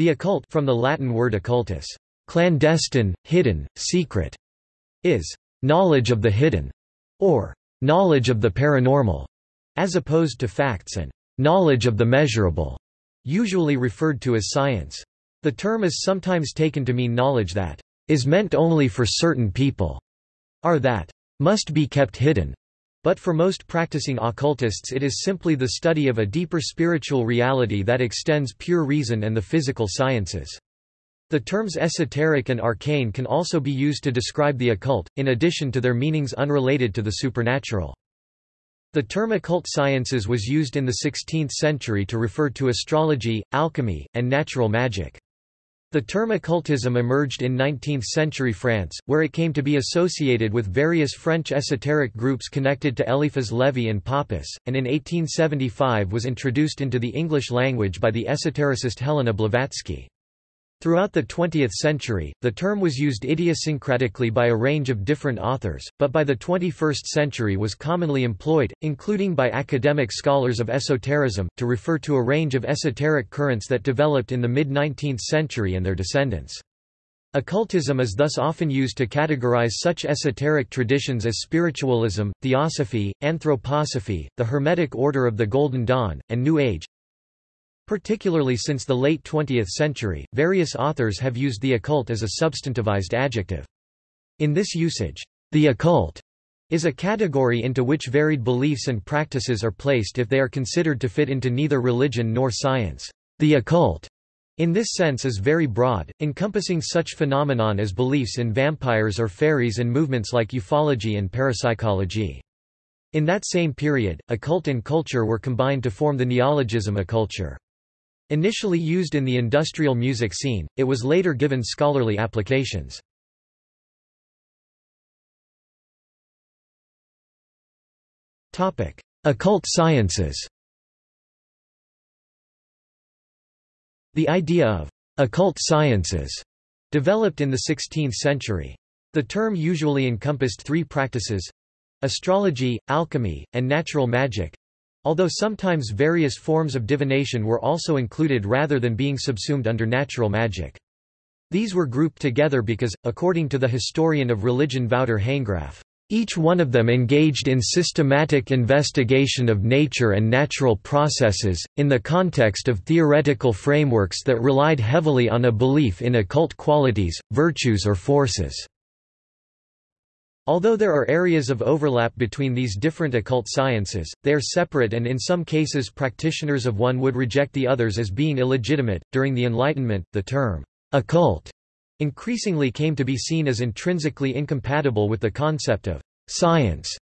The occult from the Latin word occultus, clandestine, hidden, secret, is knowledge of the hidden, or knowledge of the paranormal, as opposed to facts and knowledge of the measurable, usually referred to as science. The term is sometimes taken to mean knowledge that is meant only for certain people, or that must be kept hidden. But for most practicing occultists it is simply the study of a deeper spiritual reality that extends pure reason and the physical sciences. The terms esoteric and arcane can also be used to describe the occult, in addition to their meanings unrelated to the supernatural. The term occult sciences was used in the 16th century to refer to astrology, alchemy, and natural magic. The term occultism emerged in 19th-century France, where it came to be associated with various French esoteric groups connected to Eliphas Lévi and Papus, and in 1875 was introduced into the English language by the esotericist Helena Blavatsky. Throughout the 20th century, the term was used idiosyncratically by a range of different authors, but by the 21st century was commonly employed, including by academic scholars of esotericism, to refer to a range of esoteric currents that developed in the mid-19th century and their descendants. Occultism is thus often used to categorize such esoteric traditions as spiritualism, theosophy, anthroposophy, the Hermetic Order of the Golden Dawn, and New Age, Particularly since the late 20th century, various authors have used the occult as a substantivized adjective. In this usage, the occult is a category into which varied beliefs and practices are placed if they are considered to fit into neither religion nor science. The occult, in this sense is very broad, encompassing such phenomenon as beliefs in vampires or fairies and movements like ufology and parapsychology. In that same period, occult and culture were combined to form the neologism occulture. Initially used in the industrial music scene, it was later given scholarly applications. Occult sciences The idea of occult sciences developed in the 16th century. The term usually encompassed three practices astrology, alchemy, and natural magic, Although sometimes various forms of divination were also included rather than being subsumed under natural magic. These were grouped together because, according to the historian of religion Wouter Hanegraaff, each one of them engaged in systematic investigation of nature and natural processes, in the context of theoretical frameworks that relied heavily on a belief in occult qualities, virtues or forces. Although there are areas of overlap between these different occult sciences, they are separate and in some cases practitioners of one would reject the others as being illegitimate. During the Enlightenment, the term occult increasingly came to be seen as intrinsically incompatible with the concept of science.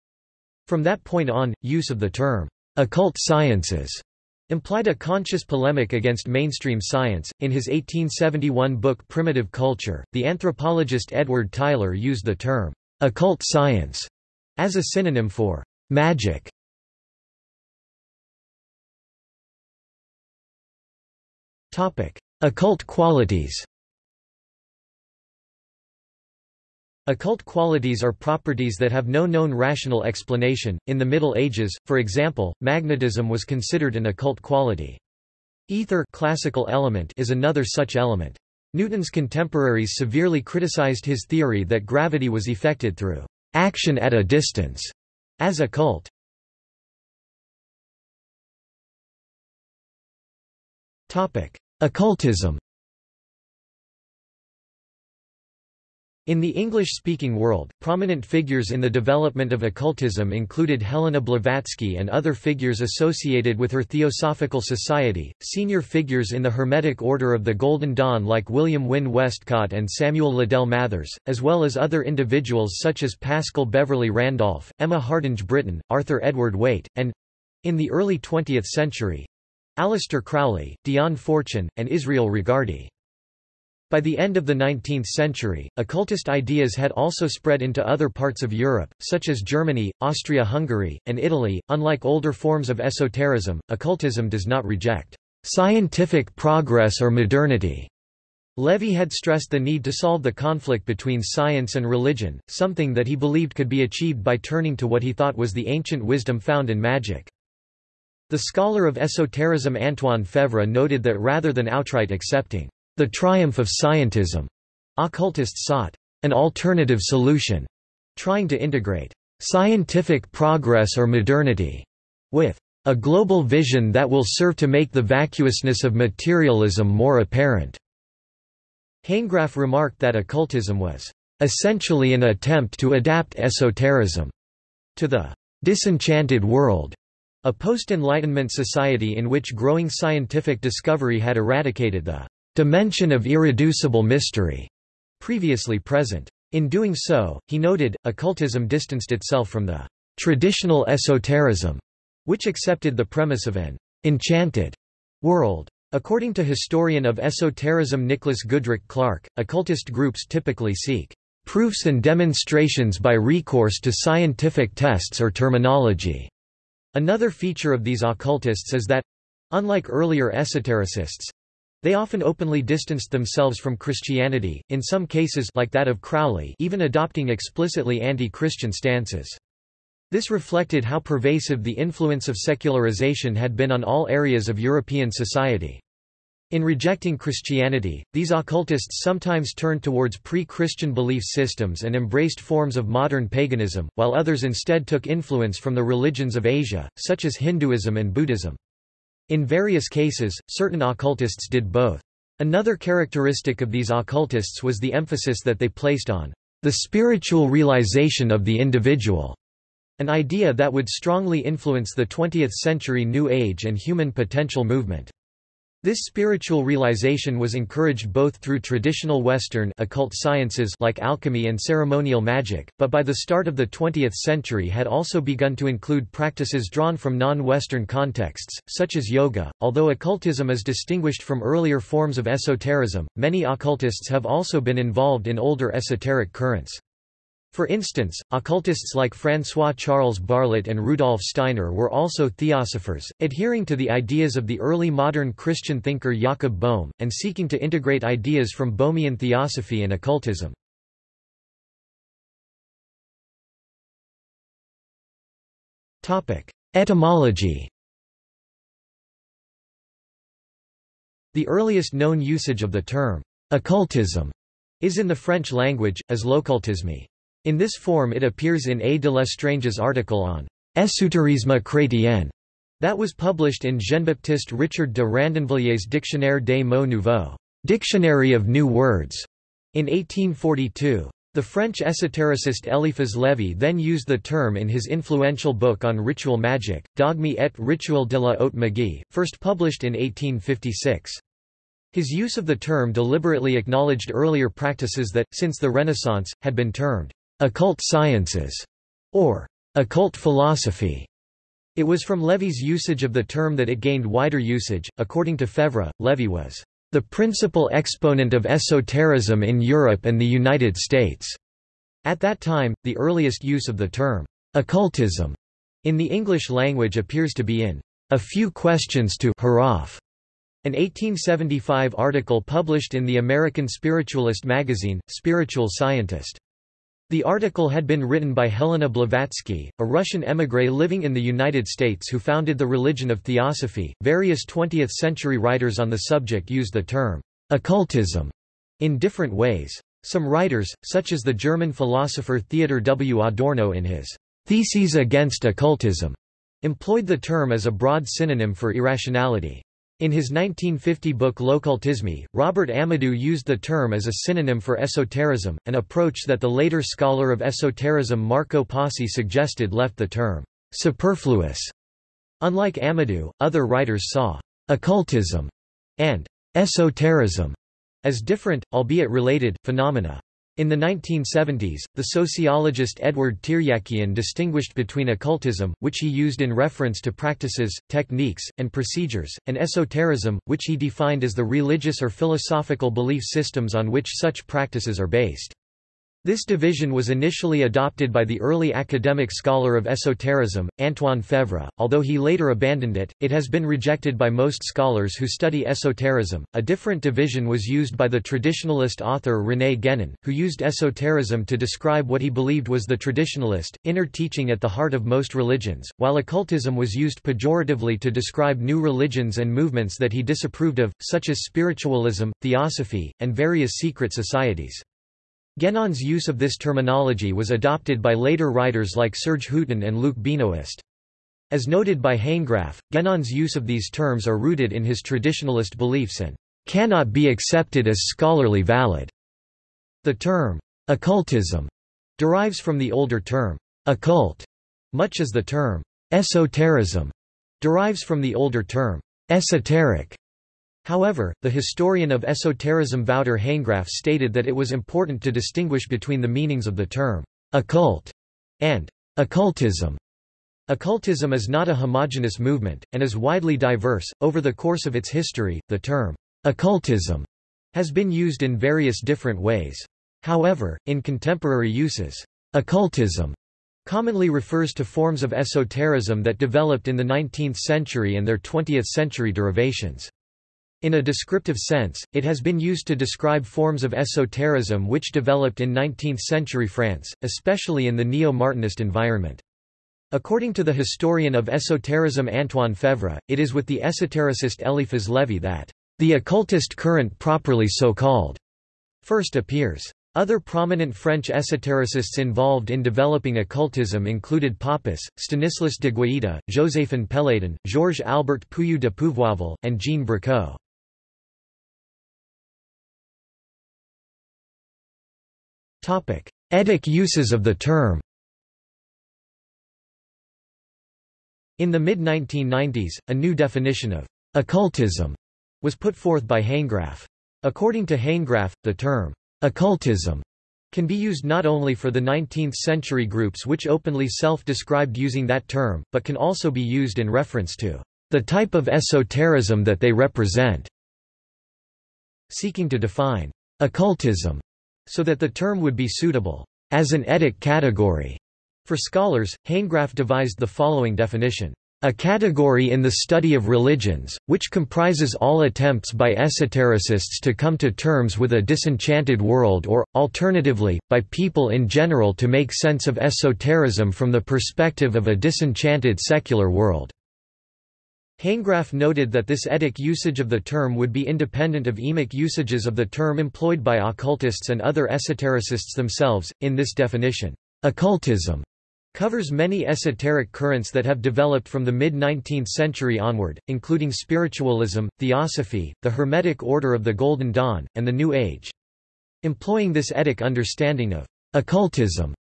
From that point on, use of the term occult sciences implied a conscious polemic against mainstream science. In his 1871 book Primitive Culture, the anthropologist Edward Tylor used the term occult science as a synonym for magic. Topic: Occult qualities. Occult qualities are properties that have no known rational explanation. In the Middle Ages, for example, magnetism was considered an occult quality. Ether classical element is another such element. Newton's contemporaries severely criticized his theory that gravity was effected through action at a distance as occult. Occultism In the English-speaking world, prominent figures in the development of occultism included Helena Blavatsky and other figures associated with her Theosophical Society, senior figures in the Hermetic Order of the Golden Dawn like William Wynne Westcott and Samuel Liddell Mathers, as well as other individuals such as Pascal Beverly Randolph, Emma Hardinge Britten, Arthur Edward Waite, and—in the early 20th century—Aleister Crowley, Dion Fortune, and Israel Regardie. By the end of the 19th century, occultist ideas had also spread into other parts of Europe, such as Germany, Austria-Hungary, and Italy. Unlike older forms of esotericism, occultism does not reject scientific progress or modernity. Lévi had stressed the need to solve the conflict between science and religion, something that he believed could be achieved by turning to what he thought was the ancient wisdom found in magic. The scholar of esotericism Antoine Faivre noted that rather than outright accepting the triumph of scientism. Occultists sought an alternative solution, trying to integrate scientific progress or modernity with a global vision that will serve to make the vacuousness of materialism more apparent. Hanegraaff remarked that occultism was essentially an attempt to adapt esotericism to the disenchanted world, a post-Enlightenment society in which growing scientific discovery had eradicated the dimension of irreducible mystery previously present. In doing so, he noted, occultism distanced itself from the traditional esotericism, which accepted the premise of an enchanted world. According to historian of esotericism Nicholas Goodrick Clarke, occultist groups typically seek proofs and demonstrations by recourse to scientific tests or terminology. Another feature of these occultists is that unlike earlier esotericists they often openly distanced themselves from Christianity, in some cases like that of Crowley even adopting explicitly anti-Christian stances. This reflected how pervasive the influence of secularization had been on all areas of European society. In rejecting Christianity, these occultists sometimes turned towards pre-Christian belief systems and embraced forms of modern paganism, while others instead took influence from the religions of Asia, such as Hinduism and Buddhism. In various cases, certain occultists did both. Another characteristic of these occultists was the emphasis that they placed on the spiritual realization of the individual, an idea that would strongly influence the 20th-century New Age and human potential movement. This spiritual realization was encouraged both through traditional Western occult sciences like alchemy and ceremonial magic, but by the start of the 20th century had also begun to include practices drawn from non-Western contexts, such as yoga. Although occultism is distinguished from earlier forms of esotericism, many occultists have also been involved in older esoteric currents. For instance, occultists like François-Charles Barlet and Rudolf Steiner were also theosophers, adhering to the ideas of the early modern Christian thinker Jakob Boehme, and seeking to integrate ideas from Boehmian theosophy and occultism. Etymology The earliest known usage of the term occultism is in the French language, as l'occultisme. In this form it appears in A. de Lestrange's article on «Esotérisme chrétien» that was published in Jean-Baptiste Richard de Randonvillier's Dictionnaire des mots nouveaux Dictionary of New Words, in 1842. The French esotericist Eliphas Lévi then used the term in his influential book on ritual magic, Dogme et rituel de la haute magie, first published in 1856. His use of the term deliberately acknowledged earlier practices that, since the Renaissance, had been termed occult sciences, or occult philosophy. It was from Lévi's usage of the term that it gained wider usage. According to Faivre, Lévi was the principal exponent of esotericism in Europe and the United States. At that time, the earliest use of the term occultism in the English language appears to be in A Few Questions to Hiraf, an 1875 article published in the American spiritualist magazine, Spiritual Scientist. The article had been written by Helena Blavatsky, a Russian émigré living in the United States who founded the religion of theosophy. Various 20th century writers on the subject used the term occultism in different ways. Some writers, such as the German philosopher Theodor W. Adorno in his Theses against Occultism, employed the term as a broad synonym for irrationality. In his 1950 book L'Occultisme, Robert Amadou used the term as a synonym for esotericism, an approach that the later scholar of esotericism Marco Pasi suggested left the term superfluous. Unlike Amadou, other writers saw occultism and esotericism as different, albeit related, phenomena. In the 1970s, the sociologist Edward Tiryakian distinguished between occultism, which he used in reference to practices, techniques, and procedures, and esotericism, which he defined as the religious or philosophical belief systems on which such practices are based. This division was initially adopted by the early academic scholar of esotericism, Antoine Faivre, although he later abandoned it, it has been rejected by most scholars who study esotericism. A different division was used by the traditionalist author René Guénon, who used esotericism to describe what he believed was the traditionalist, inner teaching at the heart of most religions, while occultism was used pejoratively to describe new religions and movements that he disapproved of, such as spiritualism, theosophy, and various secret societies. Guénon's use of this terminology was adopted by later writers like Serge Hutin and Luc Benoist. As noted by Hanegraaff, Guénon's use of these terms are rooted in his traditionalist beliefs and cannot be accepted as scholarly valid. The term occultism derives from the older term occult, much as the term esotericism derives from the older term esoteric. However, the historian of esotericism Wouter Hanegraaff stated that it was important to distinguish between the meanings of the term occult and occultism. Occultism is not a homogeneous movement, and is widely diverse. Over the course of its history, the term occultism has been used in various different ways. However, in contemporary uses, occultism commonly refers to forms of esotericism that developed in the 19th century and their 20th century derivations. In a descriptive sense, it has been used to describe forms of esotericism which developed in 19th-century France, especially in the neo-Martinist environment. According to the historian of esotericism Antoine Faivre, it is with the esotericist Eliphas Lévi that the occultist current properly so called first appears. Other prominent French esotericists involved in developing occultism included Papus, Stanislas de Guaita, Joséphine Péladan, Georges Albert Puyou de Pouvourville, and Jean Bricaud. Etic uses of the term In the mid-1990s, a new definition of occultism was put forth by Hanegraaff. According to Hanegraaff, the term occultism can be used not only for the 19th-century groups which openly self-described using that term, but can also be used in reference to the type of esotericism that they represent. Seeking to define occultism so that the term would be suitable as an etic category. For scholars, Hanegraaff devised the following definition. A category in the study of religions, which comprises all attempts by esotericists to come to terms with a disenchanted world or, alternatively, by people in general to make sense of esotericism from the perspective of a disenchanted secular world. Hanegraaff noted that this etic usage of the term would be independent of emic usages of the term employed by occultists and other esotericists themselves. In this definition, occultism covers many esoteric currents that have developed from the mid-19th century onward, including spiritualism, theosophy, the Hermetic Order of the Golden Dawn, and the New Age. Employing this etic understanding of occultism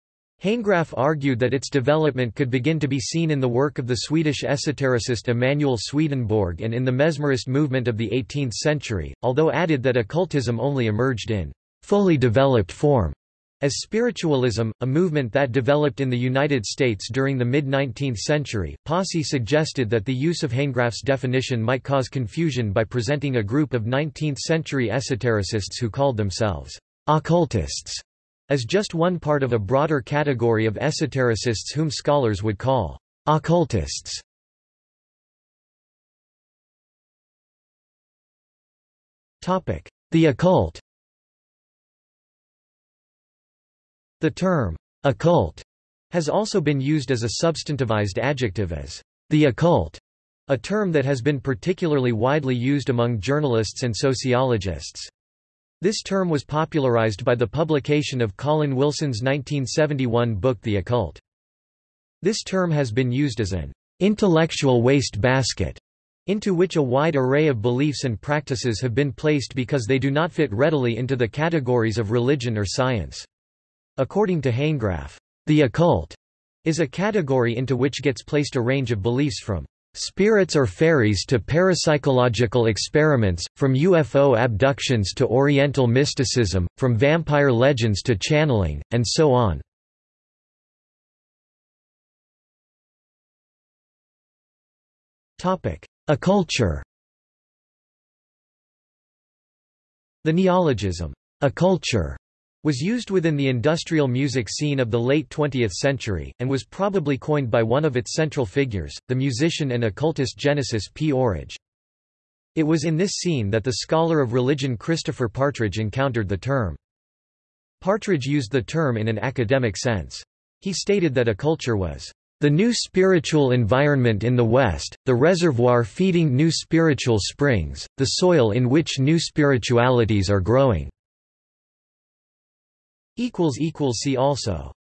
Hanegraaff argued that its development could begin to be seen in the work of the Swedish esotericist Emanuel Swedenborg and in the mesmerist movement of the 18th century, although added that occultism only emerged in fully developed form as spiritualism, a movement that developed in the United States during the mid-19th century. Pasi suggested that the use of Hanegraaff's definition might cause confusion by presenting a group of 19th-century esotericists who called themselves occultists as just one part of a broader category of esotericists whom scholars would call occultists. The occult The term, occult, has also been used as a substantivized adjective as the occult, a term that has been particularly widely used among journalists and sociologists. This term was popularized by the publication of Colin Wilson's 1971 book The Occult. This term has been used as an intellectual waste basket into which a wide array of beliefs and practices have been placed because they do not fit readily into the categories of religion or science. According to Hanegraaff, the occult is a category into which gets placed a range of beliefs from spirits or fairies to parapsychological experiments, from UFO abductions to Oriental mysticism, from vampire legends to channeling, and so on. Occulture The neologism, occulture, was used within the industrial music scene of the late 20th century, and was probably coined by one of its central figures, the musician and occultist Genesis P. Orridge. It was in this scene that the scholar of religion Christopher Partridge encountered the term. Partridge used the term in an academic sense. He stated that occulture was the new spiritual environment in the West, the reservoir feeding new spiritual springs, the soil in which new spiritualities are growing. See also